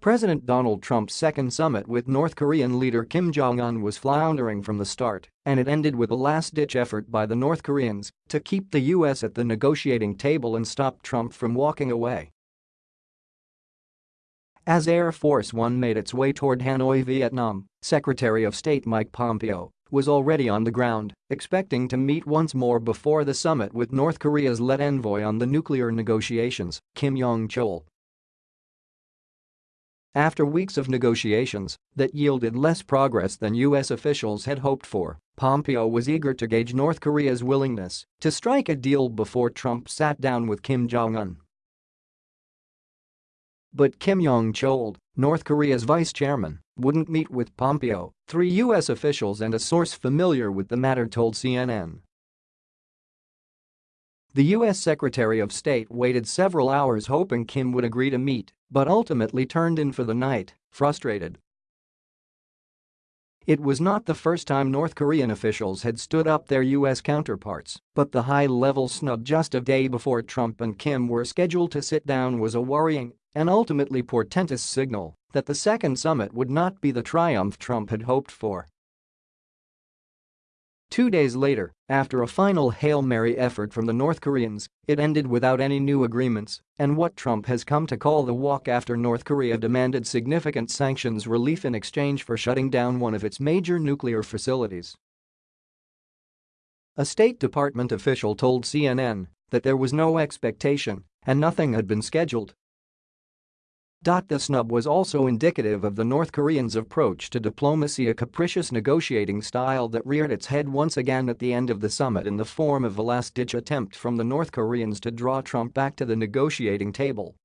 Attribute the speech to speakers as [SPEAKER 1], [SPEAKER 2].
[SPEAKER 1] President Donald Trump's second summit with North Korean leader Kim Jong-un was floundering from the start, and it ended with a last-ditch effort by the North Koreans to keep the U.S. at the negotiating table and stop Trump from walking away. As Air Force One made its way toward Hanoi, Vietnam, Secretary of State Mike Pompeo was already on the ground, expecting to meet once more before the summit with North Korea's lead envoy on the nuclear negotiations, Kim Yong-chol. After weeks of negotiations that yielded less progress than U.S. officials had hoped for, Pompeo was eager to gauge North Korea's willingness to strike a deal before Trump sat down with Kim Jong-un. But Kim Yong-chol, North Korea's vice chairman, wouldn't meet with Pompeo, three U.S. officials and a source familiar with the matter told CNN. The U.S. Secretary of State waited several hours hoping Kim would agree to meet, but ultimately turned in for the night, frustrated. It was not the first time North Korean officials had stood up their U.S. counterparts, but the high-level snub just a day before Trump and Kim were scheduled to sit down was a worrying and ultimately portentous signal that the second summit would not be the triumph Trump had hoped for. Two days later, after a final Hail Mary effort from the North Koreans, it ended without any new agreements and what Trump has come to call the walk after North Korea demanded significant sanctions relief in exchange for shutting down one of its major nuclear facilities. A State Department official told CNN that there was no expectation and nothing had been scheduled the snub was also indicative of the North Koreans' approach to diplomacy a capricious negotiating style that reared its head once again at the end of the summit in the form of a last-ditch attempt from the North Koreans to draw Trump back to the negotiating table